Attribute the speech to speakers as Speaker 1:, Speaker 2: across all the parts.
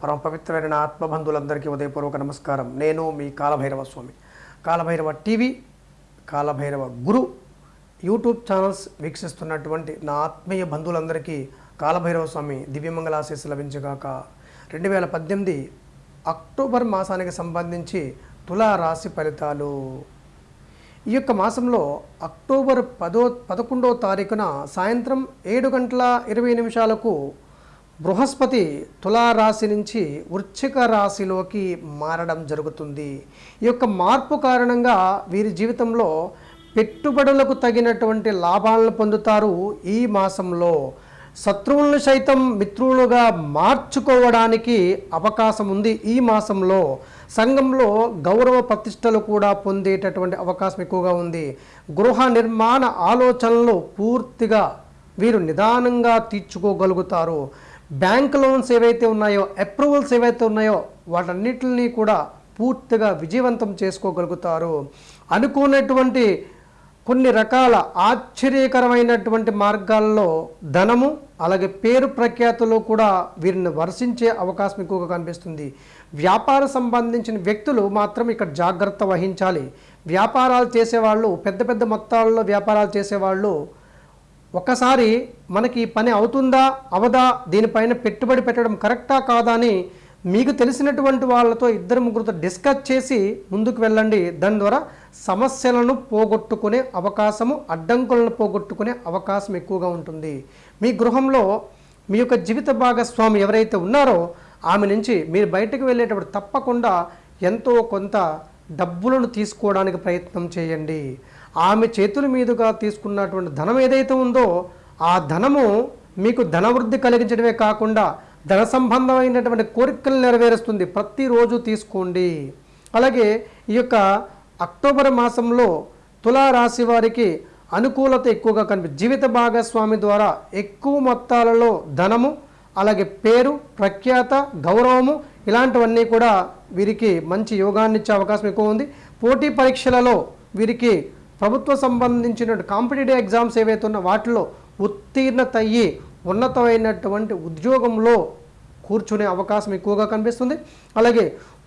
Speaker 1: పరమ పవిత్రమైన నా ఆత్మబంధువులందరికీ ఉదయపూర్వక నమస్కారం. నేను మీ Kalabhairava Swami. Kalabhairava TV Kalabhairava Guru YouTube channels వీక్షిస్తున్నటువంటి నా ఆత్మీయ బంధువులందరికీ కాలభైరవ స్వామి దివ్యమంగళాశీస్సు లభించగాక రెండు వేల పద్దెనిమిది అక్టోబర్ మాసానికి సంబంధించి తులా రాశి ఫలితాలు. ఈ యొక్క మాసంలో అక్టోబర్ పదో పదకొండవ తారీఖున సాయంత్రం ఏడు గంటల ఇరవై నిమిషాలకు బృహస్పతి తులారాశి నుంచి వృశ్చిక రాశిలోకి మారడం జరుగుతుంది. ఈ యొక్క మార్పు కారణంగా వీరి జీవితంలో పెట్టుబడులకు తగినటువంటి లాభాలను పొందుతారు ఈ మాసంలో. శత్రువులను సైతం మిత్రులుగా మార్చుకోవడానికి అవకాశం ఉంది ఈ మాసంలో. సంఘంలో గౌరవ ప్రతిష్టలు కూడా పొందేటటువంటి అవకాశం ఎక్కువగా ఉంది. గృహ నిర్మాణ ఆలోచనలు పూర్తిగా వీరు నిదానంగా తీర్చుకోగలుగుతారు. బ్యాంక్ లోన్స్ ఏవైతే ఉన్నాయో అప్రూవల్స్ ఏవైతే ఉన్నాయో వాటన్నిటిని కూడా పూర్తిగా విజయవంతం చేసుకోగలుగుతారు. అనుకున్నటువంటి కొన్ని రకాల ఆశ్చర్యకరమైనటువంటి మార్గాల్లో ధనము అలాగే పేరు ప్రఖ్యాతులు కూడా వీరిని వర్షించే అవకాశం ఎక్కువగా కనిపిస్తుంది. వ్యాపార సంబంధించిన వ్యక్తులు మాత్రం ఇక్కడ జాగ్రత్త వహించాలి. వ్యాపారాలు చేసేవాళ్ళు పెద్ద పెద్ద మొత్తాల్లో వ్యాపారాలు చేసేవాళ్ళు ఒకసారి మనకి పని అవుతుందా అవదా దీనిపైన పెట్టుబడి పెట్టడం కరెక్టా కాదా అని మీకు తెలిసినటువంటి వాళ్ళతో ఇద్దరు ముగ్గురుతో డిస్కస్ చేసి ముందుకు వెళ్ళండి. దాని ద్వారా సమస్యలను పోగొట్టుకునే అవకాశము అడ్డంకులను పోగొట్టుకునే అవకాశం ఎక్కువగా ఉంటుంది. మీ గృహంలో మీ యొక్క జీవిత భాగస్వామి ఎవరైతే ఉన్నారో ఆమె నుంచి మీరు బయటకు వెళ్ళేటప్పుడు తప్పకుండా ఎంతో కొంత డబ్బులను తీసుకోవడానికి ప్రయత్నం చేయండి. ఆమె చేతుల మీదుగా తీసుకున్నటువంటి ధనం ఏదైతే ఉందో ఆ ధనము మీకు ధనవృద్ధి కలిగించడమే కాకుండా ధన సంబంధమైనటువంటి కోరికలు నెరవేరుస్తుంది. ప్రతిరోజు తీసుకోండి. అలాగే ఈ యొక్క అక్టోబర్ మాసంలో తులారాశి వారికి అనుకూలత ఎక్కువగా కనిపి జీవిత భాగస్వామి ద్వారా ఎక్కువ మొత్తాలలో ధనము అలాగే పేరు ప్రఖ్యాత గౌరవము ఇలాంటివన్నీ కూడా వీరికి మంచి యోగాన్ని ఇచ్చే అవకాశం ఎక్కువ ఉంది. పోటీ పరీక్షలలో వీరికి ప్రభుత్వ సంబంధించిన కాంపిటేటివ్ ఎగ్జామ్స్ ఏవైతే ఉన్నా వాటిలో ఉత్తీర్ణత అయ్యి ఉన్నతమైనటువంటి ఉద్యోగంలో కూర్చునే అవకాశం ఎక్కువగా కనిపిస్తుంది. అలాగే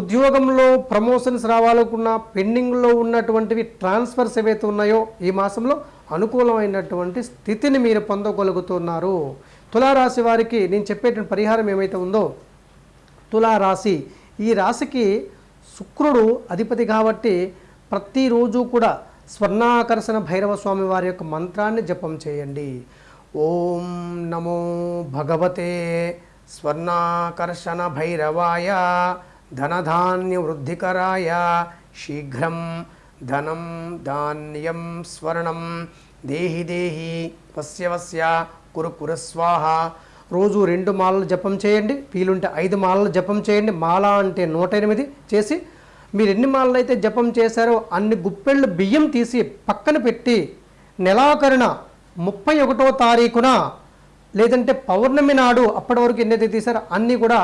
Speaker 1: ఉద్యోగంలో ప్రమోషన్స్ రావాలనుకున్న పెండింగ్లో ఉన్నటువంటివి ట్రాన్స్ఫర్స్ ఏవైతే ఉన్నాయో ఈ మాసంలో అనుకూలమైనటువంటి స్థితిని మీరు పొందగలుగుతున్నారు. తులారాశి వారికి నేను చెప్పేటువంటి పరిహారం ఏమైతే ఉందో తులారాశి ఈ రాశికి శుక్రుడు అధిపతి కాబట్టి ప్రతిరోజు కూడా స్వర్ణాకర్షణ భైరవ స్వామి వారి యొక్క మంత్రాన్ని జపం చేయండి. ఓం నమో భగవతే స్వర్ణాకర్షణ భైరవాయ ధనధాన్య వృద్ధికరాయ శీఘ్రం ధనం ధాన్యం స్వర్ణం దేహి దేహి వస్య వస్య కురు కురస్వాహ రోజు రెండు మాలలు జపం చేయండి. వీలుంటే ఐదు మాలలు జపం చేయండి. మాల అంటే నూట ఎనిమిది చేసి మీరు ఎన్ని మాలలు అయితే జపం చేశారో అన్ని గుప్పెళ్ళు బియ్యం తీసి పక్కన పెట్టి నెలాఖరున ముప్పై ఒకటో తారీఖున లేదంటే పౌర్ణమి నాడు అప్పటి వరకు ఎన్నైతే తీశారో అన్నీ కూడా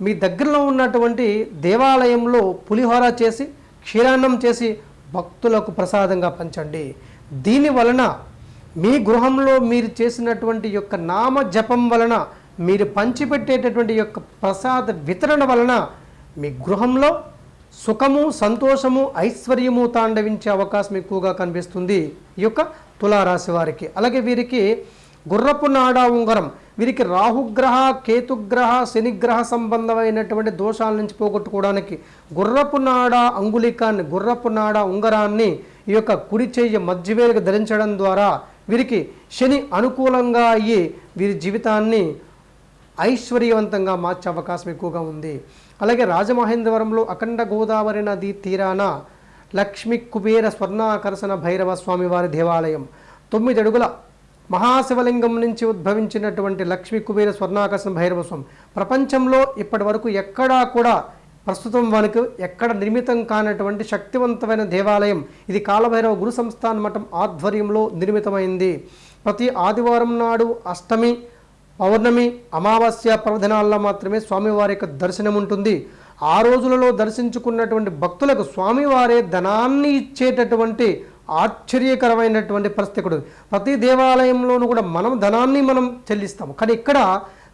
Speaker 1: మీ దగ్గరలో ఉన్నటువంటి దేవాలయంలో పులిహోర చేసి క్షీరాన్నం చేసి భక్తులకు ప్రసాదంగా పంచండి. దీని వలన మీ గృహంలో మీరు చేసినటువంటి యొక్క నామ జపం వలన మీరు పంచిపెట్టేటటువంటి యొక్క ప్రసాద వితరణ వలన మీ గృహంలో సుఖము సంతోషము ఐశ్వర్యము తాండవించే అవకాశం ఎక్కువగా కనిపిస్తుంది ఈ యొక్క తులారాశి వారికి. అలాగే వీరికి గుర్రపు నాడా ఉంగరం వీరికి రాహుగ్రహ కేతుగ్రహ శనిగ్రహ సంబంధమైనటువంటి దోషాల నుంచి పోగొట్టుకోవడానికి గుర్రపు నాడ అంగుళికాన్ని గుర్రపు నాడ ఉంగరాన్ని ఈ యొక్క కుడి చెయ్యి మధ్యవేలుగా ధరించడం ద్వారా వీరికి శని అనుకూలంగా అయ్యి వీరి జీవితాన్ని ఐశ్వర్యవంతంగా మార్చే అవకాశం ఎక్కువగా ఉంది. అలాగే రాజమహేంద్రవరంలో అఖండ గోదావరి నది తీరాన లక్ష్మీ కుబేర స్వర్ణాకర్షణ భైరవ స్వామివారి దేవాలయం. తొమ్మిది అడుగుల మహాశివలింగం నుంచి ఉద్భవించినటువంటి లక్ష్మీ కుబేర స్వర్ణాకర్షణ భైరవ స్వామి. ప్రపంచంలో ఇప్పటి వరకు ఎక్కడా కూడా ప్రస్తుతం మనకు ఎక్కడ నిర్మితం కానటువంటి శక్తివంతమైన దేవాలయం. ఇది కాలభైరవ గురు సంస్థాన మఠం ఆధ్వర్యంలో నిర్మితమైంది. ప్రతి ఆదివారం నాడు అష్టమి పౌర్ణమి అమావాస్య పర్వదినాల్లో మాత్రమే స్వామివారి యొక్క దర్శనం ఉంటుంది. ఆ రోజులలో దర్శించుకున్నటువంటి భక్తులకు స్వామివారే ధనాన్ని ఇచ్చేటటువంటి ఆశ్చర్యకరమైనటువంటి పరిస్థితి కూడా ప్రతి దేవాలయంలోనూ కూడా మనం ధనాన్ని మనం చెల్లిస్తాము. కానీ ఇక్కడ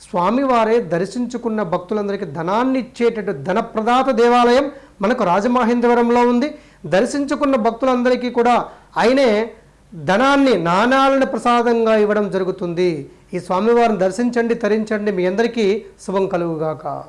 Speaker 1: స్వామివారే దర్శించుకున్న భక్తులందరికీ ధనాన్ని ఇచ్చేటటువంటి ధనప్రదాత దేవాలయం మనకు రాజమహేంద్రవరంలో ఉంది. దర్శించుకున్న భక్తులందరికీ కూడా ఆయనే ధనాన్ని నాణాలను ప్రసాదంగా ఇవ్వడం జరుగుతుంది. ఈ స్వామివారిని దర్శించండి తరించండి. మీ అందరికీ శుభం కలుగుగాక.